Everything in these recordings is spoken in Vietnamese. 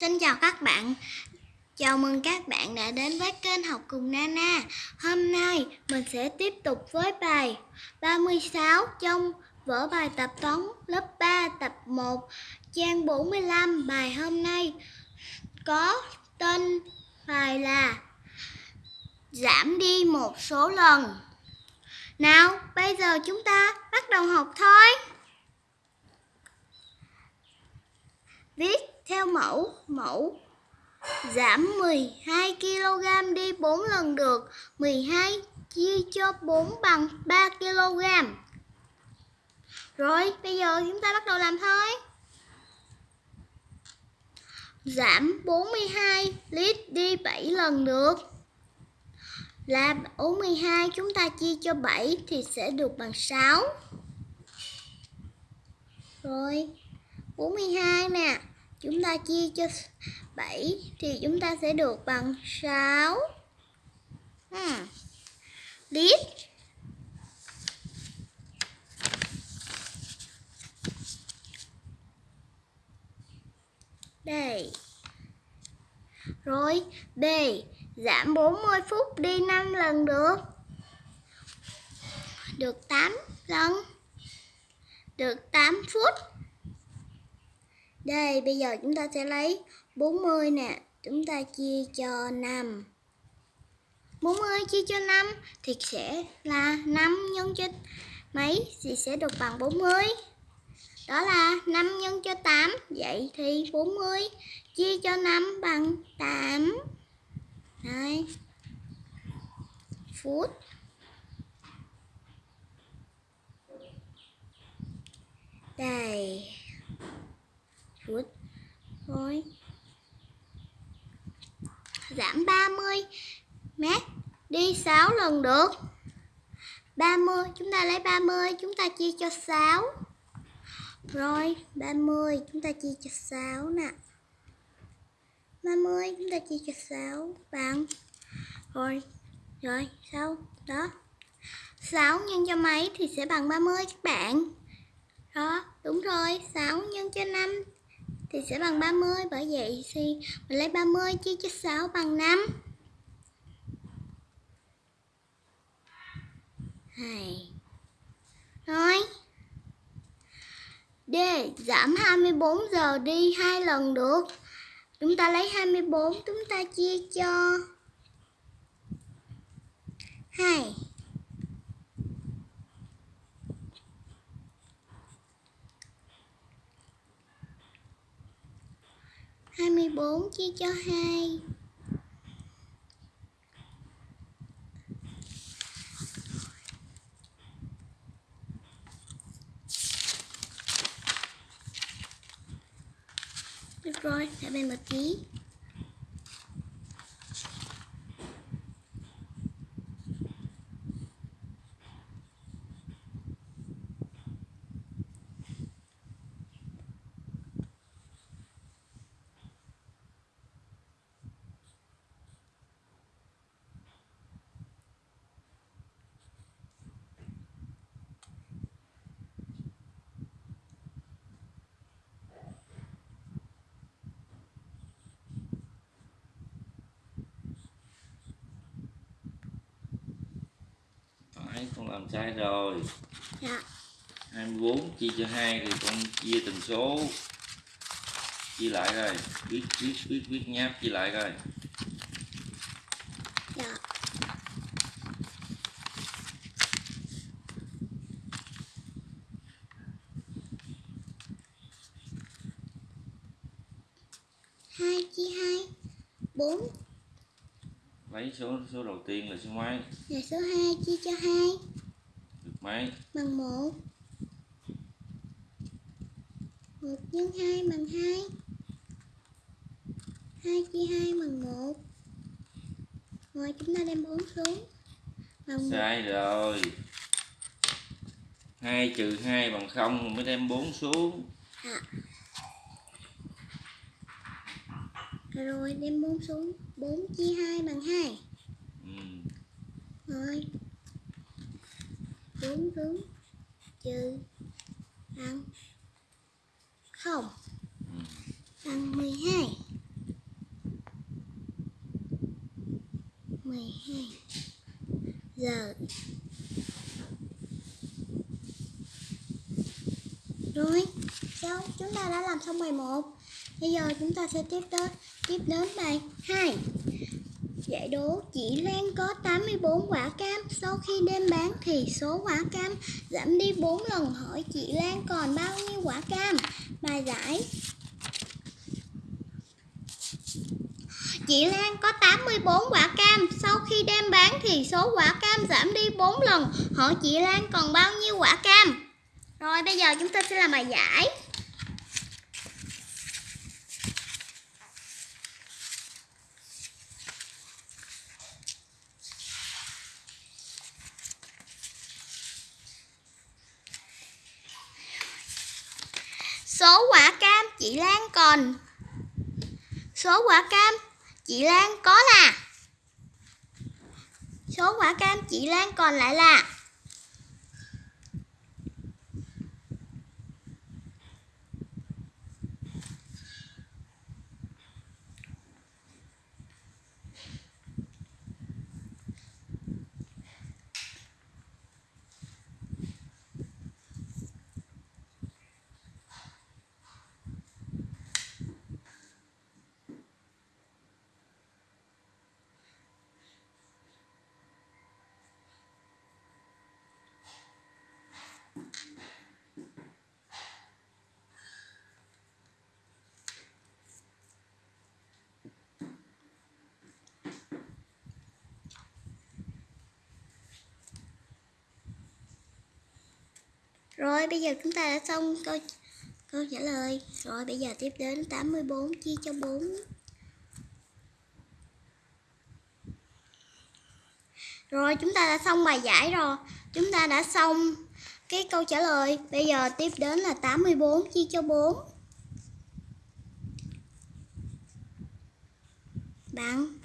Xin chào các bạn. Chào mừng các bạn đã đến với kênh học cùng Nana. Hôm nay mình sẽ tiếp tục với bài 36 trong vở bài tập toán lớp 3 tập 1 trang 45. Bài hôm nay có tên bài là giảm đi một số lần. Nào, bây giờ chúng ta bắt đầu học thôi. Viết theo mẫu, mẫu giảm 12 kg đi 4 lần được. 12 chia cho 4 bằng 3 kg. Rồi, bây giờ chúng ta bắt đầu làm thôi. Giảm 42 lít đi 7 lần được. Là 42 chúng ta chia cho 7 thì sẽ được bằng 6. Rồi, 42 nè chúng ta chia cho 7 thì chúng ta sẽ được bằng 6 hmm. lít đây rồi B giảm 40 phút đi 5 lần được. Được 8 lần. Được 8 phút đây, bây giờ chúng ta sẽ lấy 40 nè, chúng ta chia cho 5. 40 chia cho 5 thì sẽ là 5 nhân cho mấy thì sẽ được bằng 40. Đó là 5 nhân cho 8, vậy thì 40 chia cho 5 bằng 8. Đây. Phút. Đây Good. thôi. Giảm 30 mét, đi 6 lần được. 30 chúng ta lấy 30 chúng ta chia cho 6 rồi 30 chúng ta chia cho 6 nè. 30 chúng ta chia cho 6 bằng. Rồi rồi sau đó. 6 nhân cho mấy thì sẽ bằng 30 các bạn. Đó, đúng rồi 6 nhân cho 5 thì sẽ bằng 30 bởi vậy thì mình lấy 30 chia cho 6 bằng 5 Hay. Rồi D giảm 24 giờ đi hai lần được. Chúng ta lấy 24 chúng ta chia cho. 2 4 chia cho 2 Được rồi, để bên một tí. Đấy, con làm sai rồi. Dạ. 24 chia cho 2 thì con chia từng số. Chia lại rồi Viết viết viết viết nháp chia lại rồi Dạ hai chia hai bốn Lấy số số đầu tiên là số mấy? Là số 2 chia cho 2 Được mấy? Bằng 1 1 nhân 2 bằng 2 2 chia 2 bằng 1 Rồi chúng ta đem 4 xuống. Bằng 1 Sai rồi. 2 trừ 2 bằng 0 mới đem 4 xuống. À. Rồi đem 4 xuống. 4 chia 2 bằng 2. Ừ. Rồi. 4 xuống. Trừ. Bằng 0 ừ. Bằng 12 12 giờ. Rồi, xong, chúng ta đã làm xong bài 1 bây giờ chúng ta sẽ tiếp đến tiếp đến bài 2 Giải đố chị Lan có 84 quả cam, Sau khi đem bán thì số quả cam giảm đi 4 lần, Hỏi chị Lan còn bao nhiêu quả cam? Bài giải. Chị Lan có 84 quả cam, Sau khi đem bán thì số quả cam giảm đi 4 lần, Hỏi chị Lan còn bao nhiêu quả cam? Rồi, bây giờ chúng ta sẽ làm bài giải Số quả cam chị Lan còn. Số quả cam, chị Lan có là. Số quả cam, chị Lan còn lại là. Rồi, bây giờ chúng ta đã xong câu câu trả lời. Rồi, bây giờ tiếp đến 84 chia cho 4 Rồi, chúng ta đã xong bài giải rồi. Chúng ta đã xong cái câu trả lời. Bây giờ tiếp đến là 84 chia cho 4 Bạn.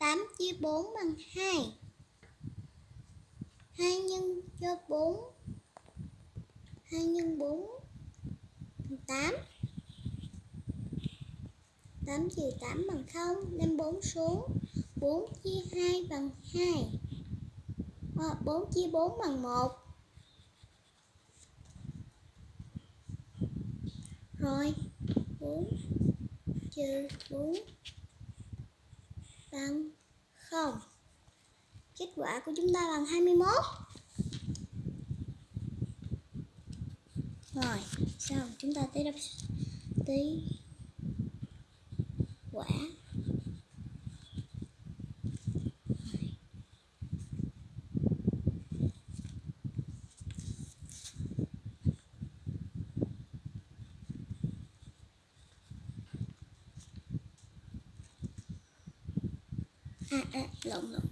8 chia 4 bằng 2 2 nhân cho 4 2 nhân 4 bằng 8 8 trừ 8 bằng 0 Đem 4 xuống. 4 chia 2 bằng 2 à, 4 chia 4 bằng 1 Rồi 4 chia 4 bằng không? Kết quả của chúng ta bằng 21 rồi, xong. Chúng ta tới đọc tới quả. À à lộn lộn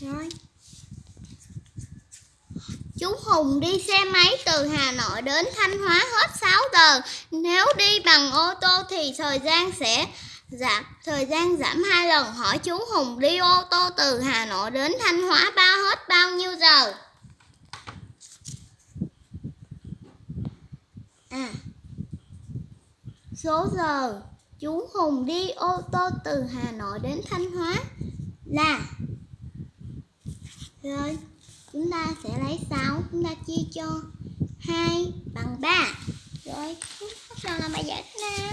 Rồi. Chú Hùng đi xe máy từ Hà Nội đến Thanh Hóa hết 6 giờ. Nếu đi bằng ô tô thì thời gian sẽ giảm thời gian giảm hai lần. Hỏi chú Hùng đi ô tô từ Hà Nội đến Thanh Hóa bao hết bao nhiêu giờ? À. Số giờ chú Hùng đi ô tô từ Hà Nội đến Thanh Hóa là rồi, chúng ta sẽ lấy 6, chúng ta chia cho 2 bằng 3. Rồi, bắt đầu làm bài giải nào?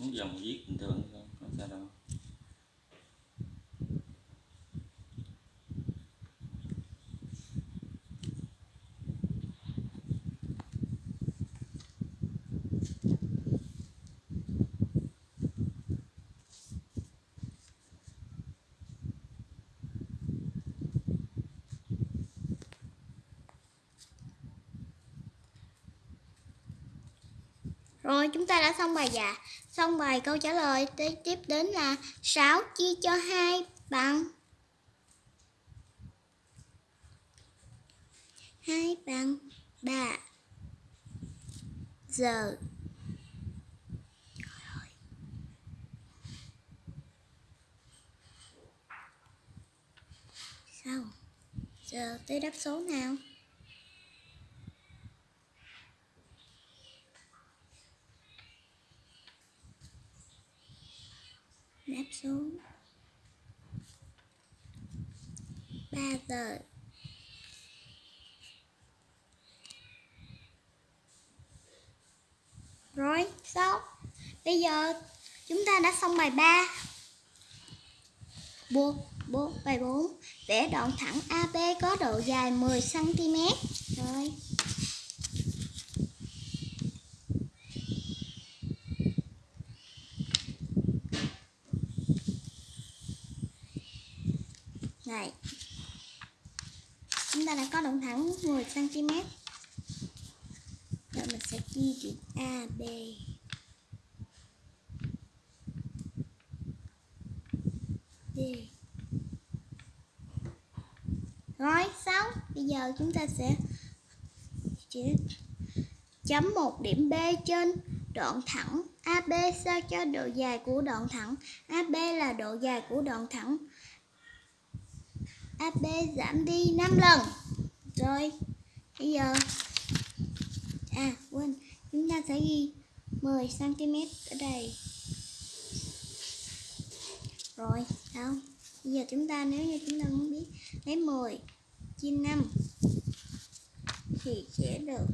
muốn dòng viết bình thường thôi không sao đâu. Rồi, chúng ta đã xong bài dạ Xong bài câu trả lời Tiếp đến là 6 chia cho 2 bằng. 2 bằng 3 Giờ. Sao Giờ tới đáp số nào đáp số 3 giờ Rồi, xong Bây giờ chúng ta đã xong bài 3 Buộc, buộc bài 4 Vẽ đoạn thẳng AB có độ dài 10cm Rồi. Này. Chúng ta đã có đoạn thẳng 10cm Rồi mình sẽ chia chuyện AB Rồi, xong. Bây giờ chúng ta sẽ chỉ chấm một điểm B trên đoạn thẳng AB sao cho độ dài của đoạn thẳng? AB là độ dài của đoạn thẳng. AB giảm đi 5 lần. Rồi, Bây giờ À quên. Chúng ta sẽ ghi 10cm ở đây rồi không? Bây giờ chúng ta nếu như chúng ta muốn biết lấy 10 chia 5 thì sẽ được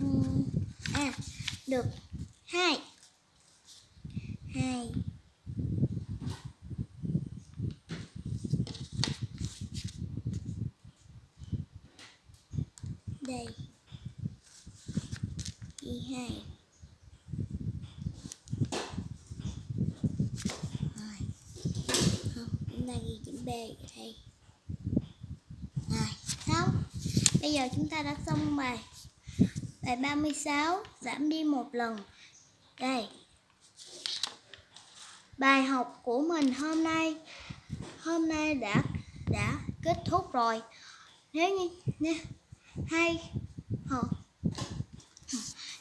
um, à được 2 2 đây. Y 2 không chúng ta ghi chữ b ở rồi xong. Bây giờ chúng ta đã xong bài bài 36 giảm đi một lần. Đây. Bài học của mình hôm nay hôm nay đã đã kết thúc rồi. Nếu như nếu, hay hồ,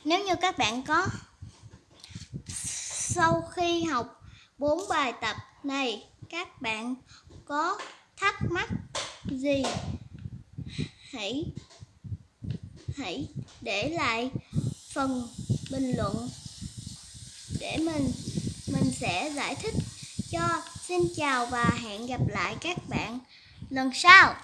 nếu như các bạn có sau khi học bốn bài tập này các bạn có thắc mắc gì, hãy hãy để lại phần bình luận để mình mình sẽ giải thích. Cho, xin chào và hẹn gặp lại các bạn lần sau.